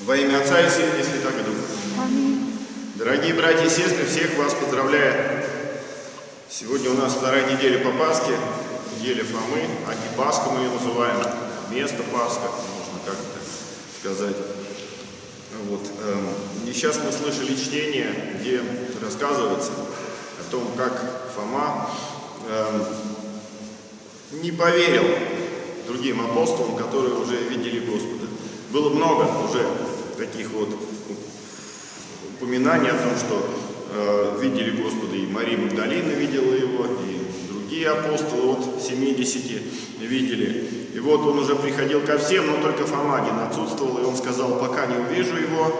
Во имя Отца и Сына и Святого Духа. Дорогие братья и сестры, всех вас поздравляю. Сегодня у нас вторая неделя по Пасхе, неделя Фомы, антипасха мы ее называем, место Пасха, можно как-то сказать. Вот. эм, И сейчас мы слышали чтение, где рассказывается о том, как Фома эм, не поверил другим апостолам, которые уже видели Господа. Было много уже таких вот упоминаний о том, что э, видели Господа, и Мария Магдалина видела его, и другие апостолы от 70 видели. И вот он уже приходил ко всем, но только Фома один отсутствовал, и он сказал, пока не увижу его,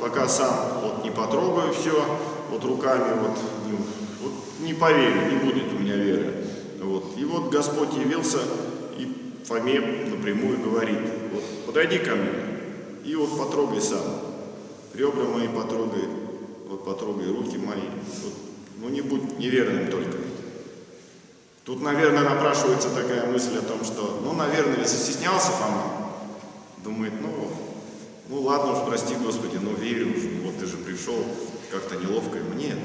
пока сам вот не потрогаю все, вот руками вот, ну, вот не поверю, не будет у меня веры. Вот. И вот Господь явился и Фоме напрямую говорит, подойди ко мне и вот потрогай сам. Ребра мои потрогай, вот потрогай руки мои. Вот, ну не будь неверным только. Тут, наверное, напрашивается такая мысль о том, что, ну, наверное, застеснялся Фома. Думает, ну, ну ладно уж, прости, Господи, но верю уже, вот ты же пришел, как-то неловко ему. Нет,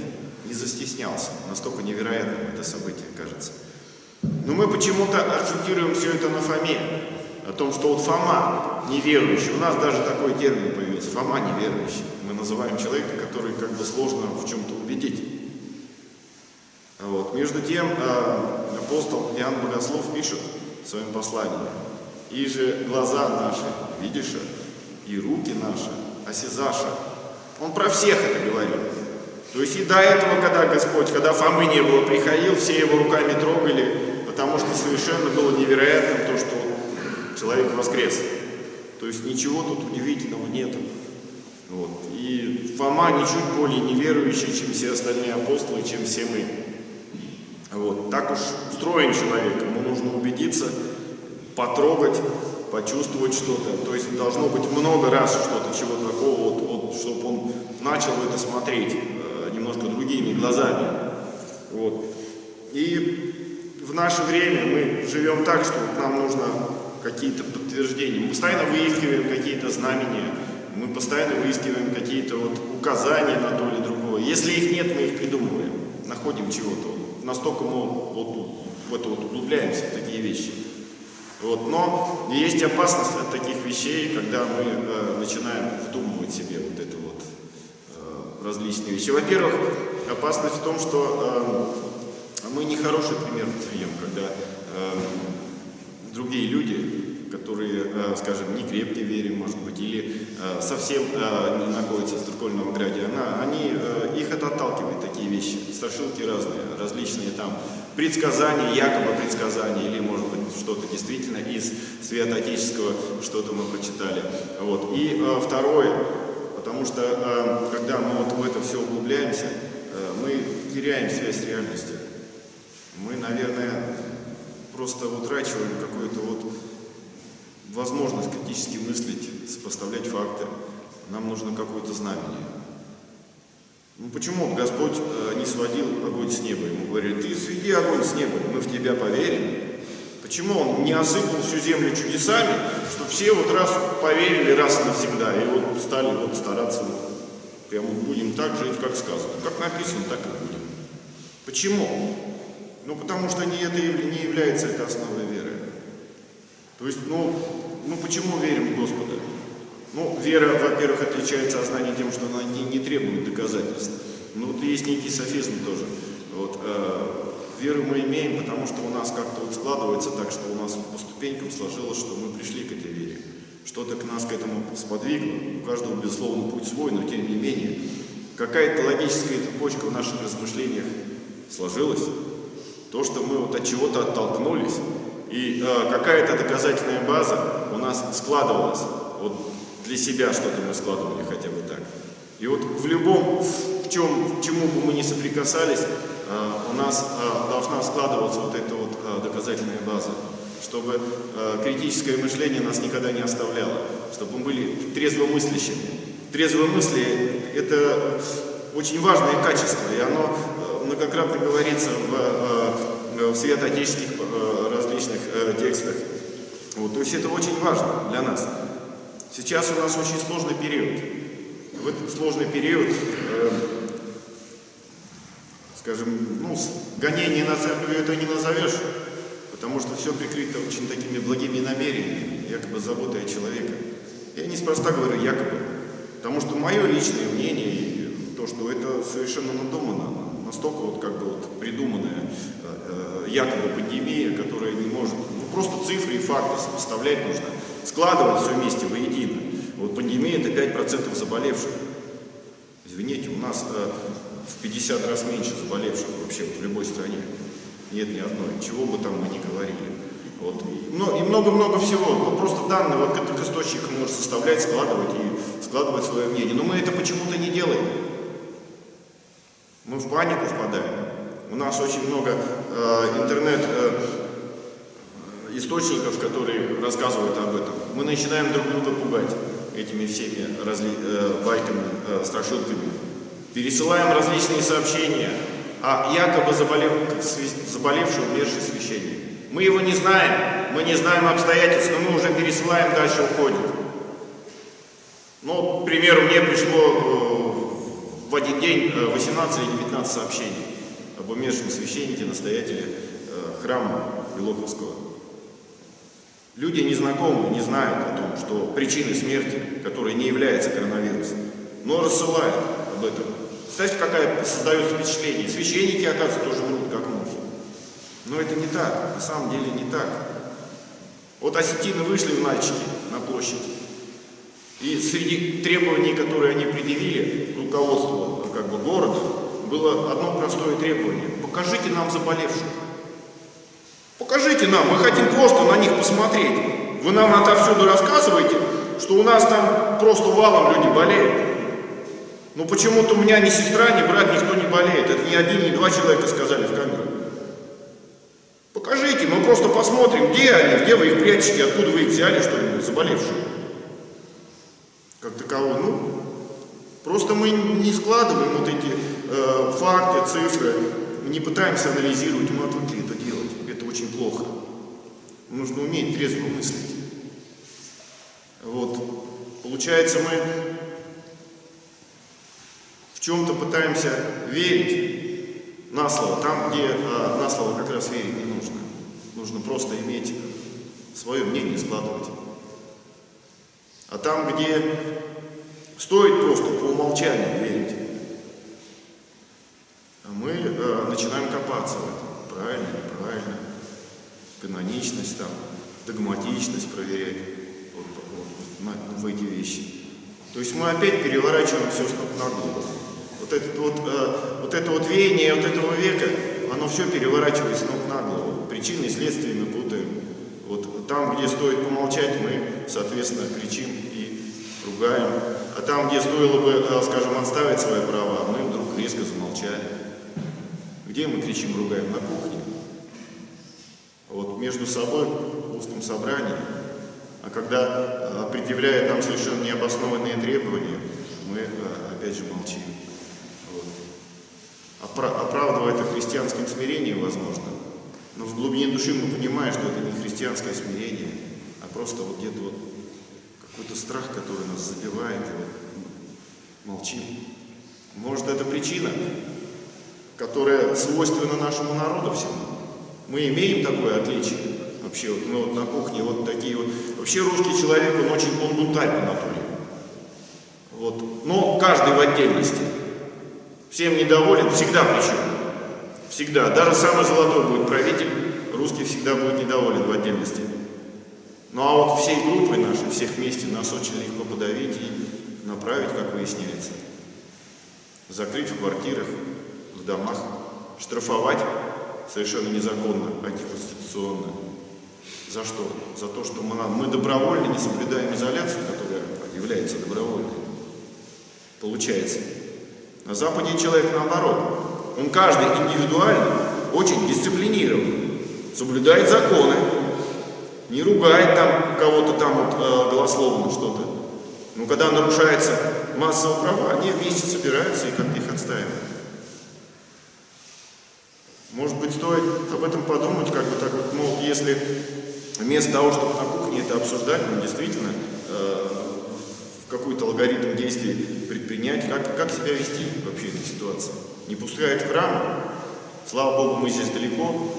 не застеснялся. Настолько невероятным это событие кажется. Но мы почему-то акцентируем все это на Фоме. О том, что вот Фома неверующий. У нас даже такой термин появился. Фома неверующий. Мы называем человека, который как бы сложно в чем-то убедить. Вот. Между тем, э, апостол Иоанн Богослов пишет в своем послании. «И же глаза наши, видишь, и руки наши, осязаша». Он про всех это говорил. То есть и до этого, когда Господь, когда Фомы не было, приходил, все его руками трогали, потому что совершенно было невероятным то, что человек воскрес. То есть ничего тут удивительного нету. Вот. И Фома ничуть более неверующий, чем все остальные апостолы, чем все мы. Вот. Так уж устроен человек, ему нужно убедиться, потрогать, почувствовать что-то. То есть должно быть много раз что-то, чего такого, вот, вот, чтобы он начал это смотреть э, немножко другими глазами. Вот. И в наше время мы живем так, что нам нужно какие-то подтверждения. Мы постоянно выискиваем какие-то знамения, мы постоянно выискиваем какие-то вот указания на то или другое. Если их нет, мы их придумываем, находим чего-то. Настолько мы вот в это вот углубляемся, в такие вещи. Вот. Но есть опасность от таких вещей, когда мы э, начинаем вдумывать себе вот это вот э, различные вещи. Во-первых, опасность в том, что э, мы нехороший пример даем, когда э, другие люди, которые, э, скажем, не крепко верим, может быть, или э, совсем э, не находятся в церковном граде, она, они, их это отталкивает, такие вещи, страшилки разные, различные там предсказания, якобы предсказания, или, может быть, что-то действительно из святоотеческого, что-то мы прочитали. Вот. И второе, потому что, когда мы вот в это все углубляемся, мы теряем связь с реальностью. Мы, наверное, просто утрачиваем какую-то вот возможность критически мыслить, сопоставлять факты. Нам нужно какое-то знамение. Ну почему Господь э, не сводил огонь с неба? Ему говорили, ты сведи огонь с неба, мы в тебя поверим. Почему Он не осыпал всю землю чудесами, чтобы все вот раз поверили раз и навсегда, и вот стали вот стараться, прямо будем так жить, как сказано. Как написано, так и будем. Почему? Ну, потому что не это не является это основой веры. То есть, ну, ну почему верим в Господа? Ну, вера, во-первых, отличается от знания тем, что она не, не требует доказательств. Ну, вот есть некий софизм тоже. Вот, э, веру мы имеем, потому что у нас как-то вот складывается так, что у нас по ступенькам сложилось, что мы пришли к этой вере. Что-то к нас к этому сподвигло. У каждого, безусловно, путь свой, но тем не менее, какая-то логическая цепочка в наших размышлениях сложилась. То, что мы вот от чего-то оттолкнулись, и э, какая-то доказательная база у нас складывалась. Вот для себя что-то мы складывали хотя бы так. И вот в любом, в чем, к чему бы мы ни соприкасались, э, у нас э, должна складываться вот эта вот э, доказательная база, чтобы э, критическое мышление нас никогда не оставляло, чтобы мы были трезвомыслящими. Трезвомыслие – это очень важное качество, и оно многократно говорится в, в святоотеческих различных текстах. Вот, то есть это очень важно для нас. Сейчас у нас очень сложный период. В этот сложный период, э, скажем, ну, гонение на церковь это не назовешь, потому что все прикрыто очень такими благими намерениями, якобы заботой о человеке. Я неспроста говорю якобы, потому что мое личное мнение, то, что это совершенно надумано, настолько вот как бы вот придуманная э, э, якобы пандемия, которая не может, ну просто цифры и факты сопоставлять нужно, складывать все вместе воедино. Вот пандемия это 5% заболевших. Извините, у нас э, в 50 раз меньше заболевших вообще вот в любой стране. Нет ни одной, чего бы там мы ни говорили. Вот. И много-много всего. Ну, просто данные вот этих источниках можно составлять, складывать и складывать свое мнение. Но мы это почему-то не делаем. Мы в панику впадаем. У нас очень много э, интернет э, которые рассказывают об этом. Мы начинаем друг друга пугать этими всеми разли, э, байками, э, страшилками. Пересылаем различные сообщения о якобы заболев, заболевшем умерший священник. Мы его не знаем, мы не знаем обстоятельств, но мы уже пересылаем, дальше уходит. Ну, к примеру, мне пришло э, в один день 18 или 19 сообщений об умершем священнике, настоятеле э, храма Белоковского. Люди незнакомые не знают о том, что причиной смерти, которая не является коронавирусом, но рассылают об этом. Представьте, какая создается впечатление. Священники, оказывается, тоже врут, как мухи. Но это не так, на самом деле не так. Вот осетины вышли в мальчики на площадь. И среди требований, которые они предъявили руководству как бы, города, было одно простое требование. Покажите нам заболевших. Покажите нам, мы хотим просто на них посмотреть. Вы нам отовсюду рассказываете, что у нас там просто валом люди болеют. Но почему-то у меня ни сестра, ни брат, никто не болеет. Это ни один, ни два человека сказали в камеру. Покажите, мы просто посмотрим, где они, где вы их прячете, откуда вы их взяли, что ли, заболевшие. Как таково, ну, просто мы не складываем вот эти э, факты, цифры, не пытаемся анализировать, мы отвыкли это делать. Это очень плохо. Нужно уметь трезво мыслить. Вот. Получается, мы в чем-то пытаемся верить, на слово, там, где а, на слово как раз верить не нужно. Нужно просто иметь свое мнение складывать. А там, где стоит просто по умолчанию верить, а мы а, начинаем копаться в этом. Правильно, неправильно. Каноничность там, догматичность проверять вот, вот, вот, в эти вещи. То есть мы опять переворачиваем все с на голову. Вот это вот, э, вот это вот веяние вот этого века, оно все переворачивается ног на голову. Причины и следствия мы путаем. Вот там, где стоит помолчать, мы, соответственно, кричим и ругаем. Там, где стоило бы, э, скажем, отставить свои права, мы вдруг резко замолчали. Где мы кричим, ругаем? На кухне. Вот между собой в узком собрании. А когда э, предъявляет нам совершенно необоснованные требования, мы э, опять же молчим оправдывая это христианским смирением, возможно, но в глубине души мы понимаем, что это не христианское смирение, а просто вот где-то вот какой-то страх, который нас забивает, и вот молчим. Может, это причина, которая свойственна нашему народу всему. Мы имеем такое отличие. Вообще, вот мы вот на кухне вот такие вот... Вообще русский человек, он очень он бунтарь по натуре. Вот. Но каждый в отдельности всем недоволен, всегда причем. Всегда. Даже самый золотой будет правитель, русский всегда будет недоволен в отдельности. Ну а вот всей группой нашей, всех вместе, нас очень легко подавить и направить, как выясняется. Закрыть в квартирах, в домах, штрафовать совершенно незаконно, антиконституционно. За что? За то, что мы, мы добровольно не соблюдаем изоляцию, которая является добровольной. Получается. На Западе человек наоборот. Он каждый индивидуально очень дисциплинирован, соблюдает законы, не ругает там кого-то там вот, э, голословно что-то. Но когда нарушается массовые права, они вместе собираются и как-то их отстаивают. Может быть, стоит об этом подумать, как бы так вот, мол, если вместо того, чтобы на кухне это обсуждать, мы действительно э, какой-то алгоритм действий предпринять, как, как себя вести вообще в этой ситуации. Не пускают в храм, слава Богу, мы здесь далеко,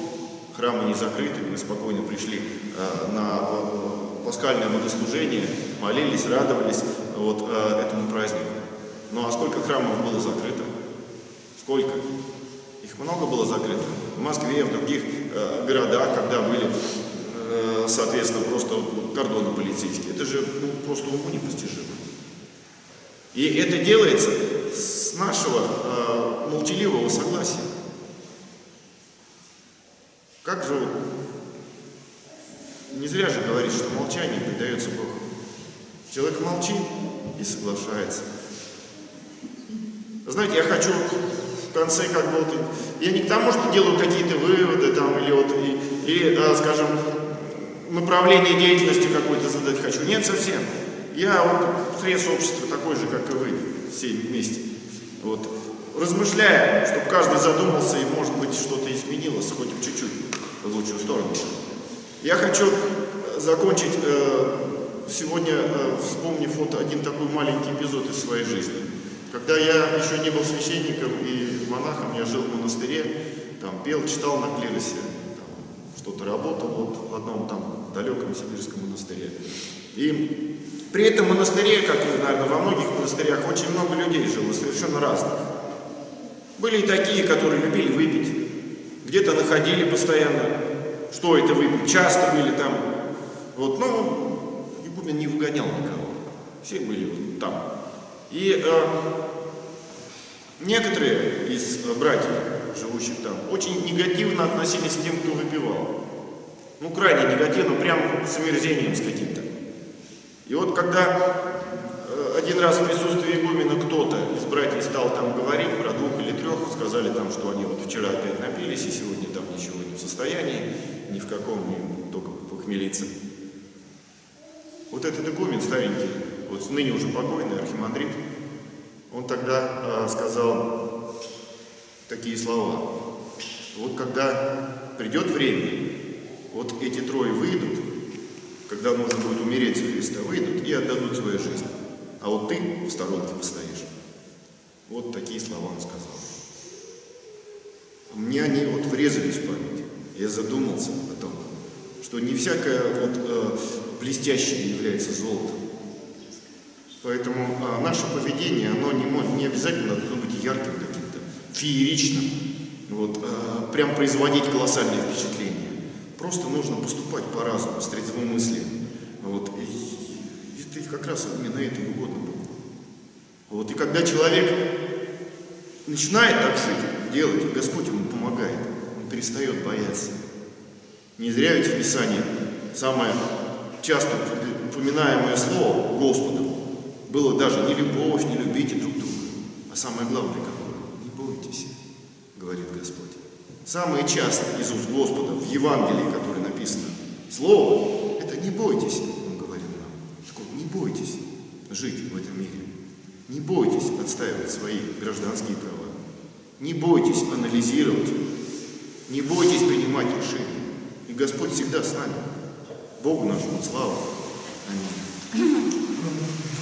храмы не закрыты, мы спокойно пришли э, на э, пасхальное богослужение, молились, радовались вот, э, этому празднику. Ну а сколько храмов было закрыто? Сколько? Их много было закрыто. В Москве, в других городах, когда были, соответственно, просто кордоны полицейские. Это же ну, просто уму непостижимо. И это делается с нашего молчаливого согласия. Как же не зря же говорит, что молчание предается Богу. Человек молчит и соглашается. Знаете, я хочу в конце как бы вот, я не к тому, что делаю какие-то выводы там или вот, и, или, а, скажем, направление деятельности какой-то задать хочу. Нет, совсем. Я вот срез общества такой же, как и вы, все вместе. Вот. Размышляя, чтобы каждый задумался и, может быть, что-то изменилось, хоть чуть-чуть в лучшую сторону. Я хочу закончить э, сегодня, э, вспомнив вот один такой маленький эпизод из своей жизни. Когда я еще не был священником и монахом, я жил в монастыре, там пел, читал на клиросе, что-то работал вот в одном там далеком сибирском монастыре. И при этом монастыре, как наверное, во многих монастырях, очень много людей жило, совершенно разных. Были и такие, которые любили выпить, где-то находили постоянно, что это выпить, часто были там. Вот, но игумен не выгонял никого, все были там. И э, некоторые из братьев, живущих там, очень негативно относились к тем, кто выпивал. Ну, крайне негативно, прям с омерзением с каким-то. И вот когда э, один раз в присутствии игумена кто-то из братьев стал там говорить про двух или трех, сказали там, что они вот вчера опять напились и сегодня там ничего не в состоянии, ни в каком, ни только похмелиться. Вот этот игумен старенький, вот ныне уже покойный архимандрит, он тогда э, сказал такие слова. Вот когда придет время, вот эти трое выйдут, когда нужно будет умереть за Христа, выйдут и отдадут свою жизнь. А вот ты в сторонке постоишь. Вот такие слова он сказал. Мне они вот врезались в память. Я задумался о том, что не всякое вот э, блестящее является золотом. Поэтому э, наше поведение, оно не, не обязательно должно быть ярким каким-то, фееричным, вот, э, прям производить колоссальное впечатление. Просто нужно поступать по разуму, с трезвым мыслью. Вот, это как раз именно это и угодно было. Вот, и когда человек начинает так жить, делать, Господь ему помогает, он перестает бояться. Не зря ведь в Писании самое часто упоминаемое слово Господу было даже не любовь, не любите друг друга, а самое главное какое? Не бойтесь, говорит Господь. Самое часто из уст Господа в Евангелии, которое написано, слово, это не бойтесь, он говорит нам. Так вот, не бойтесь жить в этом мире. Не бойтесь отстаивать свои гражданские права. Не бойтесь анализировать. Не бойтесь принимать решения. И Господь всегда с нами. Богу нашему слава. Аминь.